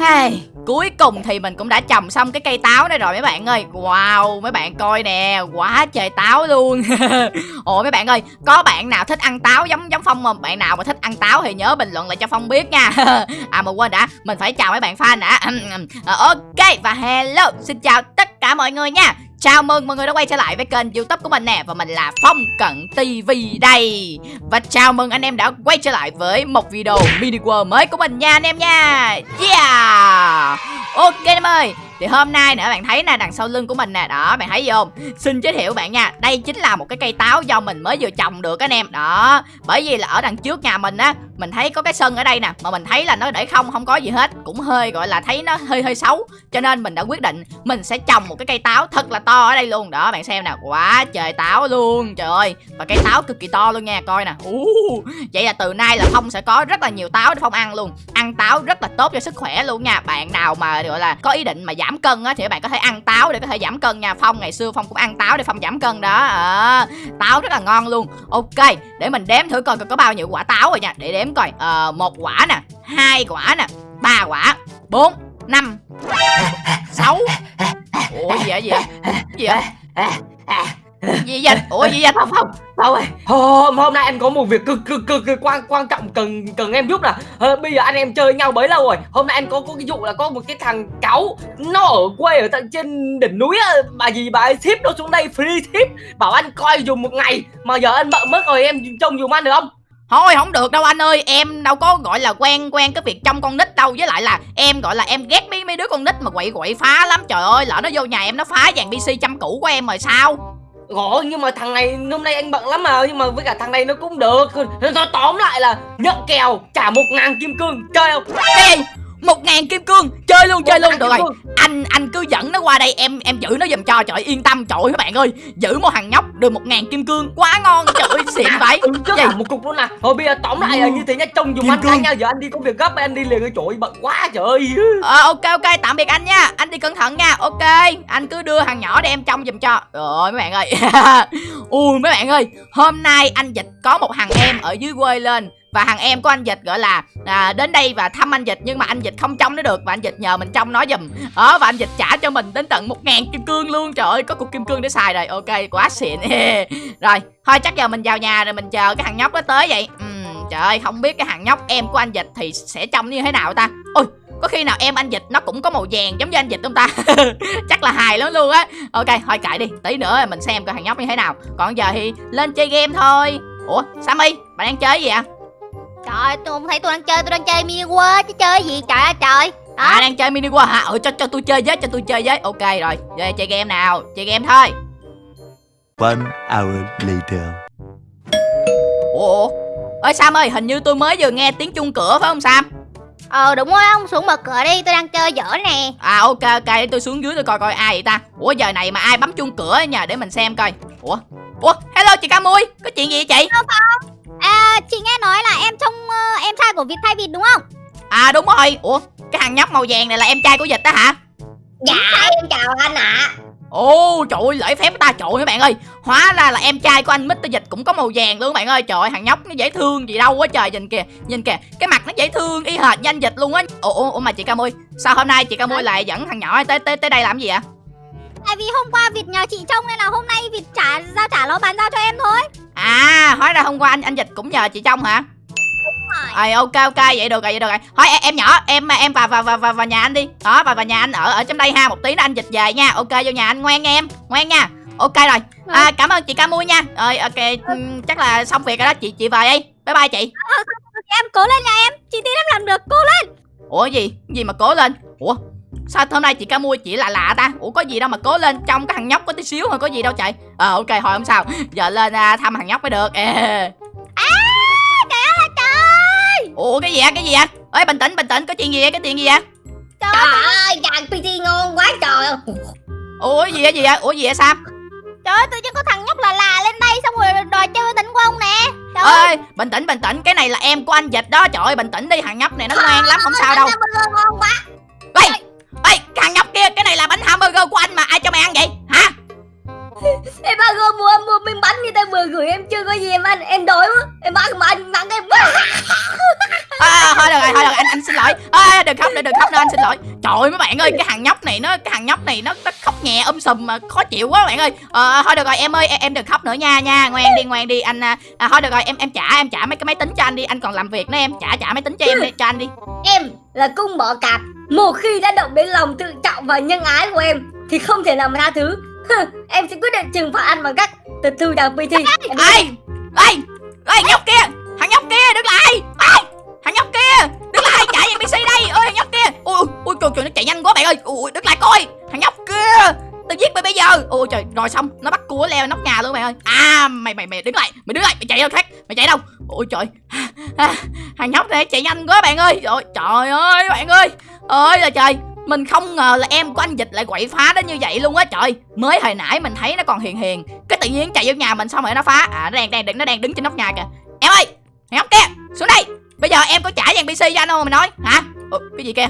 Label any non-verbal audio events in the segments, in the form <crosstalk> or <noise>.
Hey, cuối cùng thì mình cũng đã trồng xong cái cây táo này rồi mấy bạn ơi. Wow, mấy bạn coi nè, quá trời táo luôn. <laughs> Ồ mấy bạn ơi, có bạn nào thích ăn táo giống giống Phong không? Bạn nào mà thích ăn táo thì nhớ bình luận lại cho Phong biết nha. <laughs> À mà quên đã, mình phải chào mấy bạn fan đã. <clears throat> Ờ, ok, và hello, xin chào tất cả mọi người nha. Chào mừng mọi người đã quay trở lại với kênh youtube của mình nè, Và mình là Phong Cận TV đây. Và chào mừng anh em đã quay trở lại với một video mini world mới của mình nha, anh em nha. Yeah! Ok em ơi thì hôm nay nè bạn thấy nè đằng sau lưng của mình nè đó bạn thấy không? Xin giới thiệu bạn nha đây chính là một cái cây táo do mình mới vừa trồng được anh em đó. Bởi vì là ở đằng trước nhà mình á mình thấy có cái sân ở đây nè mà mình thấy là nó để không không có gì hết cũng hơi gọi là thấy nó hơi hơi xấu cho nên mình đã quyết định mình sẽ trồng một cái cây táo thật là to ở đây luôn. Đó bạn xem nè quá trời táo luôn trời ơi. Và cây táo cực kỳ to luôn nha coi nè. Uh, vậy là từ nay là phong sẽ có rất là nhiều táo để phong ăn luôn ăn táo rất là tốt cho sức khỏe luôn nha. Bạn nào mà gọi là có ý định mà giảm cân á thì các bạn có thể ăn táo để có thể giảm cân nha. Phong ngày xưa phong cũng ăn táo để phong giảm cân đó. À, táo rất là ngon luôn. Ok để mình đếm thử coi có bao nhiêu quả táo rồi nha. Để đếm coi. À, một quả nè hai quả nè ba quả bốn năm sáu. Ủa gì vậy gì vậy? Gì vậy? Gì vậy? Ủa gì vậy? Không không. Không ơi hôm hôm nay anh có một việc cực cực cực, cực quan quan trọng cần cần em giúp nè ờ, bây giờ anh em chơi nhau bấy lâu rồi. Hôm nay anh có có cái vụ là có một cái thằng cáu nó ở quê ở tận trên đỉnh núi á. Bà gì bà ấy ship nó xuống đây free ship. Bảo anh coi dùng một ngày mà giờ anh bận mất rồi em trông dùng anh được không? Thôi không được đâu anh ơi. Em đâu có gọi là quen quen cái việc trong con nít đâu. Với lại là em gọi là em ghét mấy mấy đứa con nít mà quậy quậy phá lắm. Trời ơi lỡ nó vô nhà em nó phá dàn PC chăm cũ của em rồi sao Gõ nhưng mà thằng này hôm nay anh bận lắm mà Nhưng mà với cả thằng này nó cũng được. Nó tóm lại là nhận kèo trả một ngàn kim cương Chơi không? Một ngàn kim cương chơi luôn chơi luôn. được rồi anh anh cứ dẫn nó qua đây em em giữ nó giùm cho. Trời yên tâm. Trời các bạn ơi giữ một thằng nhóc được một ngàn kim cương quá ngon. Trời ơi xịn vậy. ừ, gì một cục luôn nè. Thôi bây giờ tóm lại là như thế nhá. Trông dùng anh anh nha. Giờ anh đi có việc gấp anh đi liền trời ơi bận quá trời ơi. Ờ ok ok. Tạm biệt anh nha. Anh đi cẩn thận nha. Ok. Anh cứ đưa thằng nhỏ để em trông giùm cho. Rồi mấy bạn ơi. <laughs> Ui mấy bạn ơi. Hôm nay anh dịch có một thằng em ở dưới quê lên. Và thằng em của anh dịch gọi là à, đến đây và thăm anh dịch. Nhưng mà anh dịch không trông nó được. Và anh dịch nhờ mình trông nó giùm đó và anh dịch trả cho mình đến tận một ngàn kim cương luôn. Trời ơi có cục kim cương để xài rồi. Ok quá xịn. <laughs> Rồi thôi chắc giờ mình vào nhà rồi mình chờ cái thằng nhóc nó tới vậy. Ừ, trời ơi không biết cái thằng nhóc em của anh dịch thì sẽ trông như thế nào ta? Ôi có khi nào em anh dịch nó cũng có màu vàng giống như anh dịch không ta? <laughs> Chắc là hài lắm luôn á. Ok thôi kệ đi. Tí nữa mình xem coi thằng nhóc như thế nào. Còn giờ thì lên chơi game thôi. Ủa sammy bạn đang chơi gì ạ Trời tôi không thấy tôi đang chơi, tôi đang chơi mini world chứ chơi gì trời ơi trời. À đang chơi mini world hả? Ừ cho cho tôi chơi với, cho tôi chơi với. Ok rồi, chơi, chơi game nào, chơi game thôi. One hour later. Ủa? Ơi Sam ơi, hình như tôi mới vừa nghe tiếng chuông cửa phải không Sam? Ờ đúng rồi ông. Xuống mở cửa đi tôi đang chơi dở nè. À ok ok. Để tôi xuống dưới tôi coi coi ai vậy ta. Ủa giờ này mà ai bấm chuông cửa nhờ? Để mình xem coi. Ủa Ủa hello chị Ca Mui Có chuyện gì vậy chị? Không không? À chị nghe nói là em trông uh, em trai của Việt thay Việt đúng không? À đúng rồi. Ủa cái thằng nhóc màu vàng này là em trai của Dịch đó hả? Dạ em chào anh ạ. À. Ồ trời ơi lễ phép ta. Trời các bạn ơi. Hóa ra là em trai của anh Mr. Dịch cũng có màu vàng luôn bạn ơi. Trời ơi thằng nhóc nó dễ thương gì đâu quá trời Nhìn kìa nhìn kìa. Cái mặt nó dễ thương y hệt như anh Dịch luôn á. Ủa, ủa mà chị Ca Mui Sao hôm nay chị Ca Mui lại dẫn thằng nhỏ tới tới tới đây làm gì ạ Tại vì hôm qua Việt nhờ chị trông nên là hôm nay Việt trả giao trả nó bàn giao cho em thôi. À hóa ra hôm qua anh anh Dịch cũng nhờ chị trông hả rồi. ok ok vậy được rồi vậy được rồi. Thôi em, em nhỏ em em vào vào vào vào, vào nhà anh đi. Đó vào vào nhà anh ở ở trong đây ha một tí nữa anh dịch về nha. Ok vô nhà anh ngoan nha em ngoan nha. Ok rồi. À, cảm ơn chị ca mui nha. Rồi ok chắc là xong việc rồi đó. Chị chị về đi. Bye bye chị. Em cố lên nha em. Chị tin em làm được cố lên. Ủa gì? Gì mà cố lên? Ủa sao hôm nay chị ca mua chị lạ lạ ta? Ủa có gì đâu mà cố lên trong cái thằng nhóc có tí xíu thôi có gì đâu chạy ờ à, ok thôi không sao. Giờ lên à, thăm thằng nhóc mới được. À, trời ủa cái gì á cái gì á ơi bình tĩnh bình tĩnh có chuyện gì vậy? Cái chuyện gì vậy? Trời, trời ơi dàn pc ngon quá trời. Ủa gì á gì á ủa gì vậy? Sao? Trời ơi, tự nhiên có thằng nhóc là là lên đây xong rồi đòi chơi tỉnh của ông nè. Trời ơi, bình tĩnh, bình tĩnh, cái này là em của anh Dịch đó. Trời ơi, bình tĩnh đi, thằng nhóc này nó ngoan lắm, không sao đâu. ngon quá. Ê, ê, thằng nhóc kia, cái này là bánh hamburger của anh mà. Ai cho mày ăn vậy, hả? Em ba gom mua mua vừa gửi em chưa có gì em ăn Em đói quá. Em ăn mà anh mắng em <laughs> à, thôi được rồi thôi được rồi, anh anh xin lỗi. À, đừng khóc nữa đừng khóc nữa anh xin lỗi. Trời ơi mấy bạn ơi cái thằng nhóc này nó cái thằng nhóc này nó, nó khóc nhẹ um sùm mà khó chịu quá bạn ơi. Ờ, thôi được rồi em ơi em, em đừng khóc nữa nha nha. Ngoan đi ngoan đi anh à, à, thôi được rồi em em trả em trả mấy cái máy tính cho anh đi. Anh còn làm việc nữa em trả trả máy tính cho em đi cho anh đi. Em là cung bỏ cạp. Một khi đã động đến lòng tự trọng và nhân ái của em Thì không thể nào mà tha thứ Em sẽ quyết định trừng phạt anh bằng cách Tịch thu đào PT Ai? Ai? Ai nhóc kia, thằng nhóc kia, đứng lại Ai? thằng nhóc kia, đứng lại, chạy về pc đây ơi thằng nhóc kia, ui ui trời trời, nó chạy nhanh quá bạn ơi ui đứng lại coi, thằng nhóc kia, tao giết mày bây giờ ôi trời, rồi xong, nó bắt cua leo nóc nhà luôn mày ơi à mày mày mày đứng lại, mày đứng lại, mày chạy đâu khác, mày chạy đâu ôi trời, thằng nhóc này chạy nhanh quá bạn ơi rồi trời ơi, bạn ơi ơi là trời mình không ngờ là em của anh dịch lại quậy phá đến như vậy luôn á trời. Mới hồi nãy mình thấy nó còn hiền hiền. Cái tự nhiên chạy vô nhà mình xong rồi nó phá. À nó đang đang nó đang đứng trên nóc nhà kìa. Em ơi thằng nhóc kia xuống đây. Bây giờ em có trả vàng pc cho anh không mày nói? Hả? Ừ, cái gì kia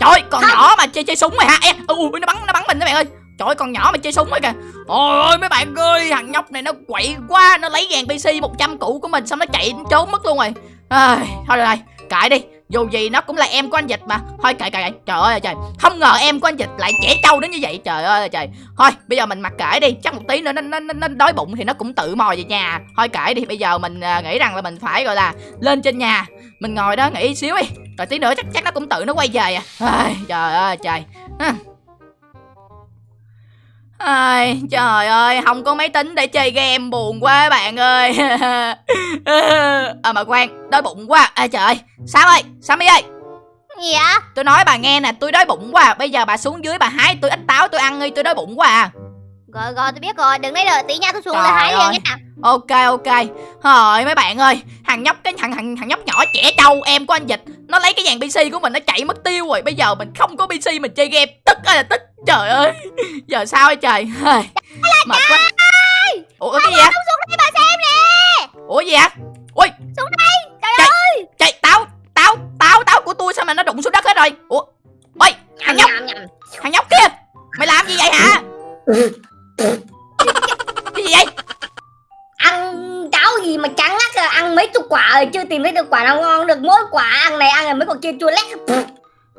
trời còn nhỏ mà chơi chơi súng mày hả? Em ui nó bắn nó bắn mình các bạn ơi. Trời con nhỏ mà chơi súng ấy kìa. Ôi ơi mấy bạn ơi Thằng nhóc này nó quậy quá. Nó lấy vàng PC 100 cũ của mình Xong nó chạy nó trốn mất luôn rồi. À, Thôi rồi Kệ đi dù gì nó cũng là em của anh dịch mà. Thôi kệ kệ kệ trời ơi trời. Không ngờ em của anh dịch lại trẻ trâu đến như vậy. Trời ơi trời. Thôi bây giờ mình mặc kệ đi. Chắc một tí nữa nó nó, nó, nó đói bụng thì nó cũng tự mò về nhà. Thôi kệ đi bây giờ mình à, nghĩ rằng là mình phải gọi là lên trên nhà. Mình ngồi đó nghỉ xíu đi. Rồi tí nữa chắc chắc nó cũng tự nó quay về à. Ai, trời ơi trời. Ai, trời ơi, không có máy tính để chơi game buồn quá bạn ơi. <laughs> À mà khoan, đói bụng quá. À, Trời ơi, Sam ơi, Sammy ơi. Gì ạ? Tôi nói bà nghe nè, tôi đói bụng quá. Bây giờ bà xuống dưới bà hái tôi ít táo tôi ăn đi, tôi đói bụng quá à. Rồi rồi tôi biết rồi Đừng lấy đợi tí nha tôi xuống là hái liền nha. Ok ok. Thôi mấy bạn ơi Thằng nhóc cái thằng thằng thằng nhóc nhỏ trẻ trâu em của anh dịch Nó lấy cái dàn PC của mình nó chạy mất tiêu rồi. Bây giờ mình không có PC mình chơi game. Tức ơi là tức. Trời ơi. <laughs> Giờ sao vậy trời? Mệt quá. Ủa cái gì vậy? Xuống đây bà xem nè! Ủa gì vậy? Ui. Xuống đây! Trời Trời- ơi! Trời táo Táo Táo Táo của tôi sao mà nó đụng xuống đất hết rồi? Ủa. Ôi thằng nhóc. Thằng nhóc kia. Mày làm gì vậy hả <laughs> mấy chục quả rồi chưa tìm thấy được quả nào ngon được Mỗi quả ăn này ăn rồi mấy quả kia chua lét.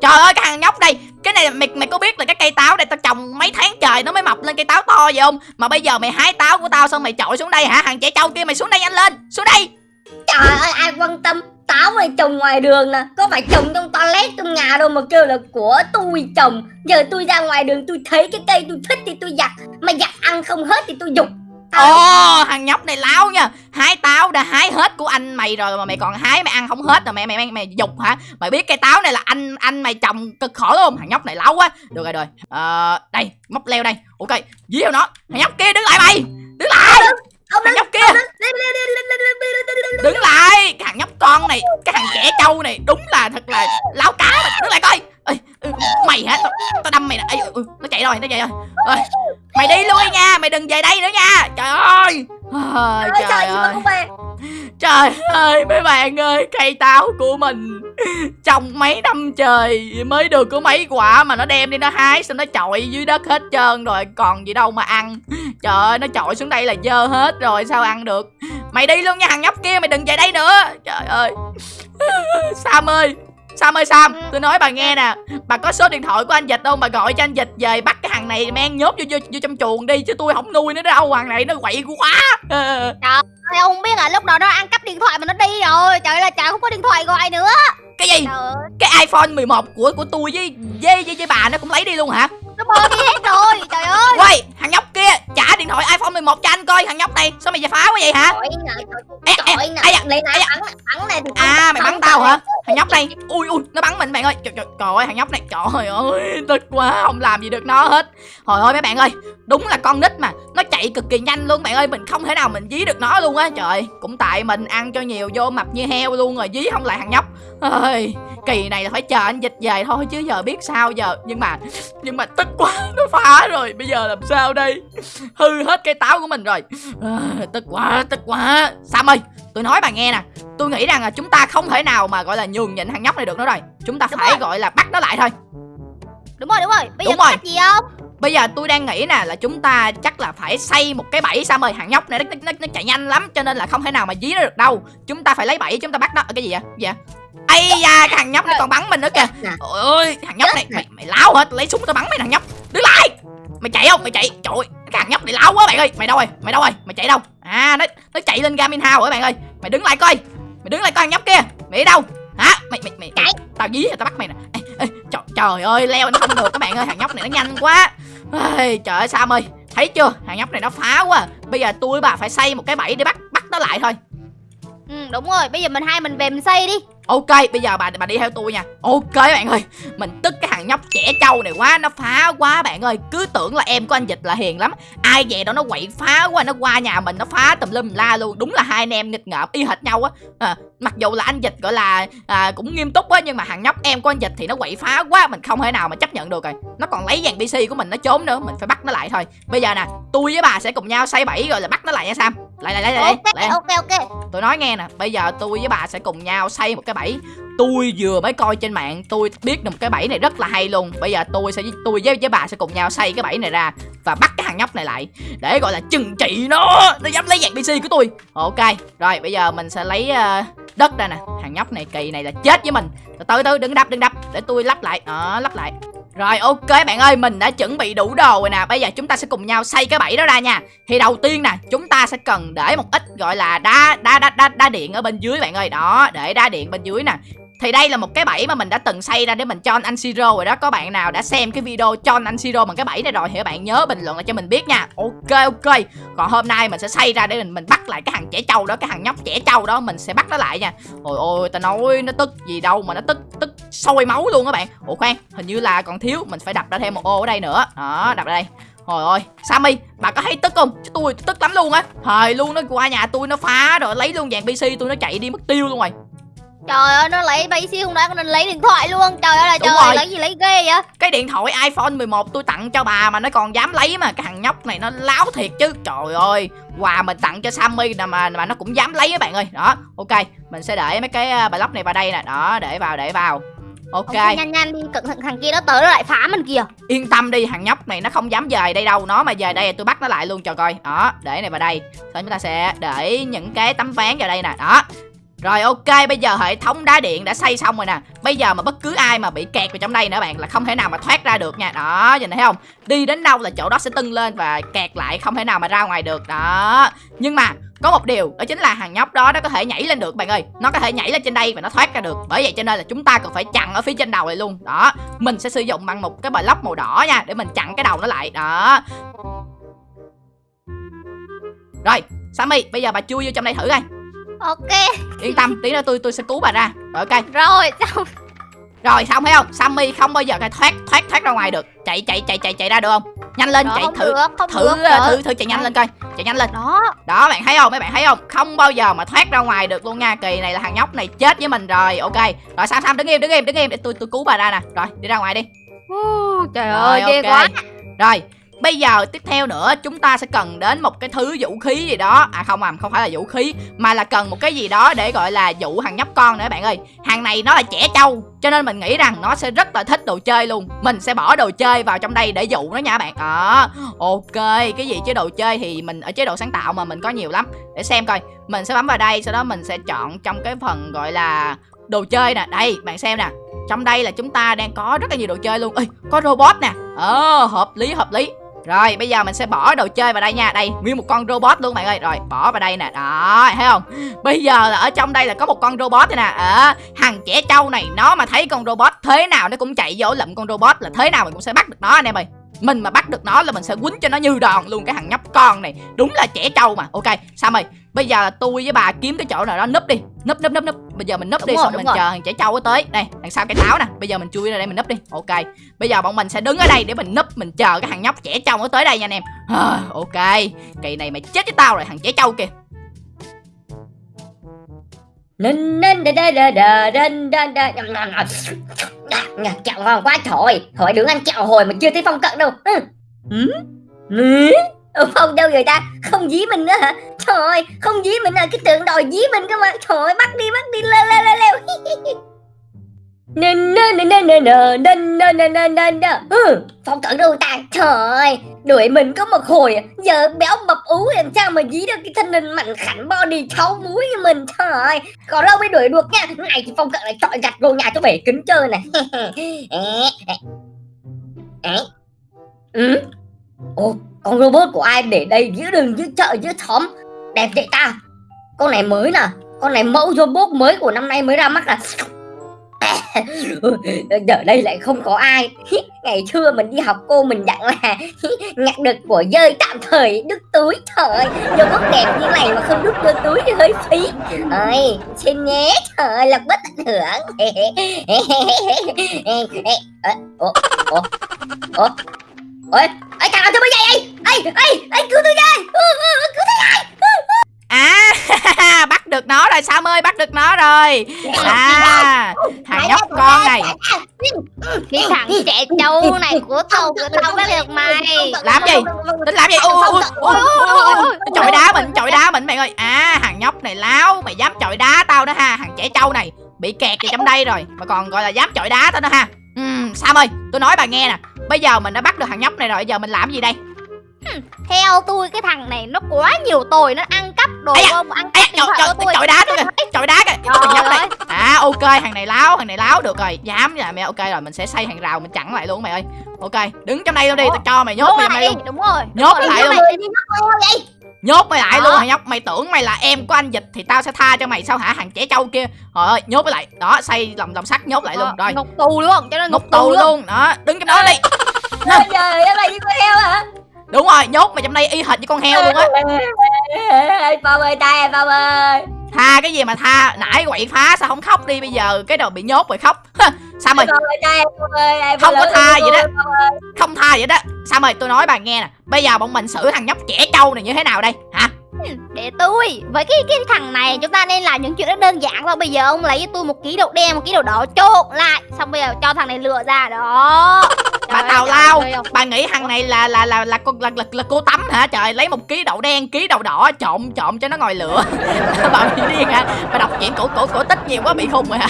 Trời ơi cái thằng nhóc này Cái này mày mày có biết là cái cây táo này tao trồng mấy tháng trời nó mới mọc lên cây táo to vậy không? Mà bây giờ mày hái táo của tao xong mày chọi xuống đây hả? Thằng trẻ trâu kia mày xuống đây nhanh lên Xuống đây. Trời ơi ai quan tâm Táo này trồng ngoài đường nè? Có phải trồng trong toilet trong nhà đâu mà kêu là của tôi trồng Giờ tôi ra ngoài đường tôi thấy cái cây tôi thích thì tôi giặt Mà giặt ăn không hết thì tôi dục Ồ thằng nhóc này láo nha. Hái táo đã hái hết của anh mày rồi Mà mày còn hái mày ăn không hết rồi mày mày mày, mày dục hả? Mày biết cây táo này là anh anh mày trồng cực khổ đúng không Thằng nhóc này láo quá. Được rồi rồi. Ờ, Đây móc leo đây. Ok dí vào nó. Thằng nhóc kia đứng lại mày. Đứng lại ông thằng nhóc kia. đứng lại cái thằng nhóc con này cái thằng trẻ trâu này đúng là thật là láo cá mà. Đứng lại coi. Ê, ừ, mày hả? Tao ta đâm mày nè. Ừ, nó chạy rồi nó chạy rồi. Ê, mày đi lui nha mày đừng về đây nữa nha. Trời ơi. Ôi, trời, trời ơi. Trời ơi mấy bạn ơi Cây táo của mình Trong mấy năm trời Mới được có mấy quả mà nó đem đi nó hái Xong nó chọi dưới đất hết trơn rồi Còn gì đâu mà ăn trời ơi, nó trội xuống đây là dơ hết rồi, sao ăn được? Mày đi luôn nha, thằng nhóc kia, mày đừng về đây nữa. Trời ơi. <laughs> Sam ơi sam ơi sam tôi nói bà nghe nè. Bà có số điện thoại của anh dịch không? Bà gọi cho anh dịch về bắt cái thằng này men nhốt vô, vô, vô trong chuồng đi chứ tôi không nuôi nó đâu. Thằng này nó quậy quá. Ờ. Ôi, ông biết à lúc đó nó ăn cắp điện thoại mà nó đi rồi. Trời ơi là trời không có điện thoại gọi nữa. Cái gì? Trời ơi. Cái iphone 11 của của tôi với với với, với bà nó cũng lấy đi luôn hả? Nó bơ đi hết rồi Trời ơi. Quay thằng nhóc kia trả điện thoại iphone 11 cho anh coi thằng nhóc này sao mày về phá quá vậy hả? Trời nè Ê, ê, Trời nè. ê da, Lấy ê này da. bắn bắn này thì à không- mày bắn không tao trời. hả thằng nhóc này ui ui nó bắn mình bạn ơi. Trời, trời, trời ơi thằng nhóc này trời ơi tức quá không làm gì được nó hết. Hồi ơi mấy bạn ơi đúng là con nít mà. Nó chạy cực kỳ nhanh luôn bạn ơi. Mình không thể nào mình dí được nó luôn á. Trời cũng tại mình ăn cho nhiều vô mập như heo luôn rồi dí không lại thằng nhóc. Ơi kỳ này là phải chờ anh dịch về thôi chứ giờ biết sao giờ. Nhưng mà nhưng mà tức quá <laughs> nó phá rồi. Bây giờ làm sao đây? Hư hết cây táo của mình rồi. À, tức quá tức quá. Sam ơi tôi nói bà nghe nè. Tôi nghĩ rằng là chúng ta không thể nào mà gọi là nhường nhịn thằng nhóc này được nữa rồi. Chúng ta Đúng phải rồi. gọi là bắt nó lại thôi. Đúng rồi đúng rồi. Bây Đúng giờ có rồi. cách gì không? Bây giờ tôi đang nghĩ nè là chúng ta chắc là phải xây một cái bẫy Sam ơi. Thằng nhóc này nó, nó, nó chạy nhanh lắm Cho nên là không thể nào mà dí nó được đâu. Chúng ta phải lấy bẫy chúng ta bắt nó. Cái gì vậy? Cái gì vậy? Ây da cái thằng nhóc này còn bắn mình nữa kìa. Ôi ơi thằng nhóc này mày, mày lao hả lấy súng tao bắn mày thằng nhóc. Đứng lại. Mày chạy không? Mày chạy. Trời ơi cái thằng nhóc này lao quá bạn ơi. Mày đâu rồi? Mày đâu rồi? Mày chạy đâu? À nó nó chạy lên gamin house rồi bạn ơi? Mày đứng lại coi. Mày đứng lại coi thằng nhóc kia. Mày đi đâu? Hả? Mày mày mày Chạy. tao dí tao bắt mày nè. Ê, ê, trời, trời ơi leo nó không được các bạn ơi. Thằng nhóc này nó nhanh quá. Ê, trời ơi sam ơi thấy chưa? Thằng nhóc này nó phá quá. Bây giờ tôi bà phải xây một cái bẫy để bắt bắt nó lại thôi. Ừ đúng rồi, bây giờ mình hai mình về mình xây đi Ok, bây giờ bà bà đi theo tôi nha. Ok bạn ơi, mình tức cái thằng nhóc trẻ trâu này quá, nó phá quá bạn ơi. Cứ tưởng là em của anh Dịch là hiền lắm. Ai về đó nó quậy phá quá, nó qua nhà mình nó phá tùm lum la luôn. Đúng là hai anh em nghịch ngợm y hệt nhau á. À, mặc dù là anh Dịch gọi là à, cũng nghiêm túc á nhưng mà thằng nhóc em của anh Dịch thì nó quậy phá quá, mình không thể nào mà chấp nhận được rồi. Nó còn lấy dàn PC của mình nó trốn nữa, mình phải bắt nó lại thôi. Bây giờ nè, tôi với bà sẽ cùng nhau xây bẫy rồi là bắt nó lại nha Sam. Lại lại lại lại. Ok, lại. ok, ok Tôi nói nghe nè, bây giờ tôi với bà sẽ cùng nhau xây một cái bẫy. Tôi vừa mới coi trên mạng, tôi biết được một cái bẫy này rất là hay luôn. Bây giờ tôi sẽ tôi với với bà sẽ cùng nhau xây cái bẫy này ra và bắt cái thằng nhóc này lại để gọi là trừng trị nó. Nó dám lấy dạng PC của tôi. Ok, rồi bây giờ mình sẽ lấy uh, đất ra nè. Thằng nhóc này kỳ này là chết với mình. Từ từ từ đừng đập đừng đập để tôi lắp lại. Đó, lắp lại. Rồi ok bạn ơi, mình đã chuẩn bị đủ đồ rồi nè. Bây giờ chúng ta sẽ cùng nhau xây cái bẫy đó ra nha. Thì đầu tiên nè, chúng ta sẽ cần để một ít gọi là đá đá đá đá, đá điện ở bên dưới bạn ơi. Đó, để đá điện bên dưới nè. Thì đây là một cái bẫy mà mình đã từng xây ra để mình cho anh Siro rồi đó Có bạn nào đã xem cái video cho anh Siro bằng cái bẫy này rồi Thì các bạn nhớ bình luận lại cho mình biết nha Ok ok Còn hôm nay mình sẽ xây ra để mình mình bắt lại cái thằng trẻ trâu đó Cái thằng nhóc trẻ trâu đó mình sẽ bắt nó lại nha Ôi ôi ta nói nó tức gì đâu mà nó tức tức sôi máu luôn các bạn. Ủa khoan hình như là còn thiếu Mình phải đập ra thêm một ô ở đây nữa. Đó đập ra đây. Trời ơi, Sammy, bà có thấy tức không? Chứ tôi tức lắm luôn á. Thời luôn nó qua nhà tôi nó phá rồi lấy luôn dàn PC tôi nó chạy đi mất tiêu luôn rồi. Trời ơi, nó lấy xí không đã, còn lấy điện thoại luôn. Trời ơi là Đúng trời, rồi. lấy gì lấy ghê vậy? Cái điện thoại iPhone 11 tôi tặng cho bà mà nó còn dám lấy mà. Cái thằng nhóc này nó láo thiệt chứ. Trời ơi Quà mình tặng cho Sammy nè mà mà nó cũng dám lấy các bạn ơi. Đó ok Mình sẽ để mấy cái uh, block này vào đây nè. Đó để vào để vào Ok. Nhanh nhanh đi, cẩn thận thằng kia nó tới nó lại phá mình kìa. Yên tâm đi thằng nhóc này nó không dám dời đây đâu Nó mà dời đây tôi bắt nó lại luôn cho coi. Đó để này vào đây. Sau chúng ta sẽ để những cái tấm ván vào đây nè. Đó rồi, ok, bây giờ hệ thống đá điện đã xây xong rồi nè. Bây giờ mà bất cứ ai mà bị kẹt vào trong đây nữa bạn, Là không thể nào mà thoát ra được nha. Đó, nhìn thấy không? Đi đến đâu là chỗ đó sẽ tưng lên và kẹt lại, Không thể nào mà ra ngoài được. Đó. Nhưng mà có một điều, đó chính là thằng nhóc đó nó có thể nhảy lên được bạn ơi. Nó có thể nhảy lên trên đây và nó thoát ra được. Bởi vậy cho nên là chúng ta cần phải chặn ở phía trên đầu này luôn. Đó, Mình sẽ sử dụng bằng một cái bờ lóc màu đỏ nha, Để mình chặn cái đầu nó lại. Đó. Rồi, Sammy, bây giờ bà chui vô trong đây thử coi. Ok, Yên tâm tí nữa tôi tôi sẽ cứu bà ra. Rồi ok. Rồi, xong. Rồi xong thấy không? Sammy không bao giờ cái thoát thoát thoát ra ngoài được. Chạy chạy chạy chạy chạy ra được không? Nhanh lên Đó, chạy thử được, không thử được trời. thử thử chạy nhanh lên coi. Chạy nhanh lên. Đó, Đó bạn thấy không? Mấy bạn thấy không? Không bao giờ mà thoát ra ngoài được luôn nha. Kỳ này là thằng nhóc này chết với mình rồi. Ok. Rồi Sam Sam đứng im đứng im đứng im. Để tôi tôi cứu bà ra nè. Rồi đi ra ngoài đi. Uh, trời Rồi, ơi, ghê ok. quá. Rồi Bây giờ tiếp theo nữa chúng ta sẽ cần đến một cái thứ vũ khí gì đó. À không à không phải là vũ khí Mà là cần một cái gì đó để gọi là dụ thằng nhóc con nữa bạn ơi. Hàng này nó là trẻ trâu Cho nên mình nghĩ rằng nó sẽ rất là thích đồ chơi luôn. Mình sẽ bỏ đồ chơi vào trong đây để dụ nó nha bạn. À, Ok cái gì chế độ chơi thì mình ở chế độ sáng tạo mà mình có nhiều lắm. Để xem coi Mình sẽ bấm vào đây sau đó mình sẽ chọn trong cái phần gọi là đồ chơi nè. Đây bạn xem nè trong đây là chúng ta đang có rất là nhiều đồ chơi luôn. Ê, có robot nè. Ờ hợp lý hợp lý rồi bây giờ mình sẽ bỏ đồ chơi vào đây nha. Đây nguyên một con robot luôn bạn ơi. Rồi bỏ vào đây nè. Đó thấy không? Bây giờ là ở trong đây là có một con robot này nè. Ờ, à, Thằng trẻ trâu này nó mà thấy con robot Thế nào nó cũng chạy vô lụm con robot Là thế nào mình cũng sẽ bắt được nó anh em ơi mình mà bắt được nó là mình sẽ quýnh cho nó như đòn luôn cái thằng nhóc con này đúng là trẻ trâu mà ok sao mày bây giờ là tôi với bà kiếm cái chỗ nào đó núp đi núp núp núp núp bây giờ mình núp Đúng đi rồi, xong mình rồi. chờ thằng trẻ trâu tới đây đằng sau cái táo nè bây giờ mình chui ra đây mình núp đi ok bây giờ bọn mình sẽ đứng ở đây để mình núp mình chờ cái thằng nhóc trẻ trâu nó tới đây nha anh em à, ok kỳ này mày chết với tao rồi thằng trẻ trâu kìa Nên nên đà đà đà đà đà đà nhầm Kẹo ngon quá trời Hỏi đứng ăn kẹo hồi mà chưa thấy phong cận đâu Ừ. Ừ? Ừ? Ừ, Phong đâu người ta Không dí mình nữa hả Trời ơi không dí mình là cái tượng đòi dí mình cơ mà Trời ơi bắt đi bắt đi leo leo leo leo <laughs> Nên nên nè nè nè nè nè nè nè nè nè nè ừ, phong cận đâu ta trời ơi đuổi mình có một hồi giờ béo mập ú làm sao mà dí được cái thân hình mạnh khảnh body cháu muối như mình trời ơi còn lâu mới đuổi được nha này thì phong cận lại chọn gạch vô nhà cho bể kính chơi này ừ ồ con robot của ai để đây giữa đường giữa chợ giữa xóm đẹp vậy ta con này mới nè con này mẫu robot mới của năm nay mới ra mắt là <laughs> giờ đây lại không có ai. <laughs> Ngày xưa mình đi học, cô mình dặn là <laughs> nhặt được của rơi tạm thời, đứt túi, trời ơi. Robot đẹp như này mà không đứt vô túi thì hơi phí. Ơi xin nhé, trời ơi lập bất ảnh hưởng ủa ủa ủa. Ôi ơi thằng nào tôi mới dậy ê ê ê, cứu tôi đây cứu tôi đây À <laughs> bắt được nó rồi Sam ơi bắt được nó rồi. À thằng nhóc con này. Cái thằng trẻ trâu này của tao tao đã được mày. Làm gì? Tính làm gì? Ui, ui. Chọi đá mình, chọi đá mình bạn ơi. À thằng nhóc này láo Mày dám chọi đá tao đó ha Thằng trẻ trâu này. Bị kẹt vào trong đây rồi Mà còn gọi là dám chọi đá tao đó ha. Ừm, Sam ơi tôi nói bà nghe nè. Bây giờ mình đã bắt được thằng nhóc này rồi Giờ mình làm gì đây? Theo tôi cái thằng này nó quá nhiều tồi Nó ăn cắp đồ Ây không Ăn cắp điện thoại của tôi chọi đá tôi Chọi đá kìa Thằng nhóc ơi. À ok thằng này láo Thằng này láo. Được rồi Dám là mẹ. Ok rồi Mình sẽ xây hàng rào Mình chặn lại luôn mày ơi. Ok đứng trong đây luôn đi Tao cho mày nhốt mày đây luôn. đúng rồi. Nhốt lại luôn. Nhốt mày lại Đó. luôn thằng nhóc? Mày tưởng mày là em của anh dịch Thì tao sẽ tha cho mày sao hả? Thằng trẻ trâu kia. Trời ơi nhốt mày lại. Đó xây lòng lòng sắt nhốt lại luôn Rồi. Ngục tù luôn cho nó ngục tù luôn. Đó đứng trong đó đi. trời ơi là như con heo hả? Đúng rồi nhốt mày trong đây y hệt như con heo luôn á ê phong ơi tay em phong ơi. Tha cái gì mà tha? Nãy quậy phá sao không khóc đi Bây giờ cái đầu bị nhốt rồi khóc. <laughs> Sao mày? Không có tha vậy đó. Không tha vậy đó. Sao mày? Tôi nói bà nghe nè. Bây giờ bọn mình xử thằng nhóc trẻ trâu này như thế nào đây? Hả? Để tôi. Với cái cái thằng này chúng ta nên làm những chuyện rất đơn giản. Thôi Bây giờ ông lấy cho tôi một ký đậu đen Một ký đậu đỏ trộn lại. Xong bây giờ cho thằng này lựa ra. Đó <laughs> Bà tào lao Bà nghĩ thằng này là là là là, con là, là, là cô tắm hả? Trời Lấy một ký đậu đen ký đậu đỏ trộn trộn cho nó ngồi lửa. <laughs> Bà bị điên hả? Bà đọc chuyện cổ cổ cổ tích nhiều quá bị khùng rồi hả?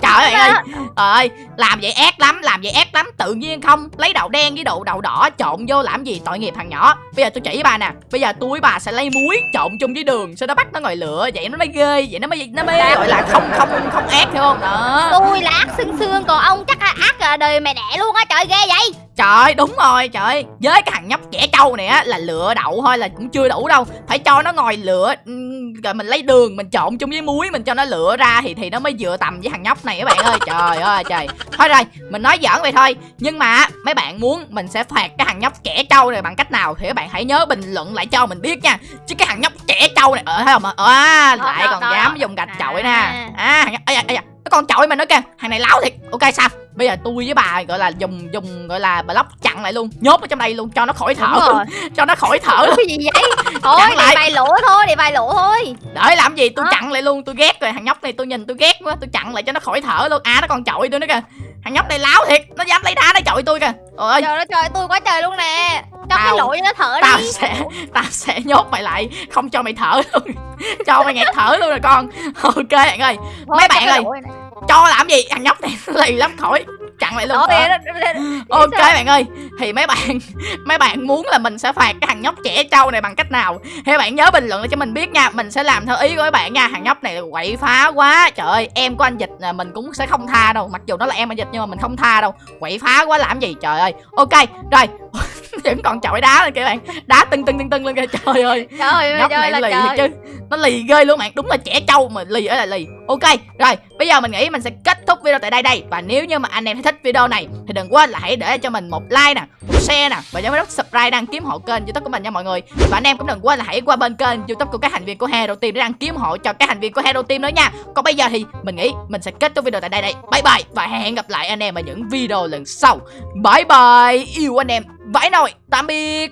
Trời ơi ơi Trời ơi, làm vậy ác lắm, làm vậy ác lắm. Tự nhiên không, lấy đậu đen với đậu đậu đỏ trộn vô làm gì? Tội nghiệp thằng nhỏ. Bây giờ tôi chỉ bà nè, Bây giờ tôi với bà sẽ lấy muối trộn chung với đường, Sau đó bắt nó ngồi lửa, Vậy nó mới ghê, Vậy nó mới nó mới gọi là không không không ác hiểu không? Đó. Tôi là ác xương xương Còn ông chắc là ác à, đời mẹ đẻ luôn á, Trời, ghê vậy. Trời ơi, đúng rồi trời. Với cái thằng nhóc trẻ trâu này á là lựa đậu thôi là cũng chưa đủ đâu. Phải cho nó ngồi lựa Rồi mình lấy đường mình trộn chung với muối Mình cho nó lựa ra thì thì nó mới vừa tầm với thằng nhóc này các bạn ơi. Trời ơi trời. Thôi rồi mình nói giỡn vậy thôi. Nhưng mà mấy bạn muốn mình sẽ phạt cái thằng nhóc trẻ trâu này bằng cách nào Thì các bạn hãy nhớ bình luận lại cho mình biết nha. Chứ cái thằng nhóc trẻ trâu này Ờ thấy không à, lại còn dám dùng gạch chọi nè. À. À thằng nhóc ây da, ây da, Nó còn chọi mình nữa kìa Thằng này láo thiệt. Ok sao Bây giờ tôi với bà gọi là dùng dùng gọi là block chặn lại luôn. Nhốt ở trong đây luôn cho nó khỏi thở. <laughs> Cho nó khỏi thở. Cái gì vậy? <laughs> Thôi Chặn để lại. vài lỗ thôi Để vài lỗ thôi. Đợi làm gì? Tôi Hả? chặn lại luôn tôi ghét rồi. Thằng nhóc này tôi nhìn tôi ghét quá tôi chặn lại cho nó khỏi thở luôn. À nó còn chọi tôi nữa kìa. Thằng nhóc này láo thiệt nó dám lấy đá nó chọi tôi kìa. Trời ơi. Trời ơi trời tôi quá trời luôn nè. Cho cái Tao- lỗ cho nó thở tao đi. sẽ tao sẽ nhốt mày lại không cho mày thở luôn. <laughs> Cho mày nghẹt thở luôn rồi con. Ok bạn ơi. Thôi, mấy bạn cái ơi. Cho làm gì? Thằng nhóc này <laughs> lì lắm khỏi. Chặn lại luôn. Đó, Ờ. ok bạn ơi thì mấy bạn <laughs> mấy bạn muốn là mình sẽ phạt cái thằng nhóc trẻ trâu này bằng cách nào? Thì bạn nhớ bình luận lại cho mình biết nha mình sẽ làm theo ý của các bạn nha. Thằng nhóc này quậy phá quá trời ơi em của anh dịch là mình cũng sẽ không tha đâu. Mặc dù nó là em anh dịch nhưng mà mình không tha đâu. Quậy phá quá làm gì? Trời ơi. Ok rồi <laughs> vẫn còn chọi đá lên kìa bạn. Đá tưng tưng tưng tưng lên kìa. Trời ơi. Trời ơi nhóc trời này là lì trời. thiệt chứ. Nó lì ghê luôn bạn. Đúng là trẻ trâu mà lì ở là lì. Ok rồi bây giờ mình nghĩ mình sẽ kết thúc video tại đây đây. Và nếu như mà anh em thích video này thì đừng quên là hãy để cho mình một like nè một share nè và nhớ nút subscribe đăng ký hộ kênh youtube của mình nha mọi người. Và anh em cũng đừng quên là hãy qua bên kênh youtube của các thành viên của Hero Team để đăng ký ủng hộ cho các thành viên của Hero Team nữa nha. Còn bây giờ thì mình nghĩ mình sẽ kết thúc video tại đây đây. Bye bye. Và hẹn gặp lại anh em ở những video lần sau. Bye bye. Yêu anh em vãi nồi tạm biệt.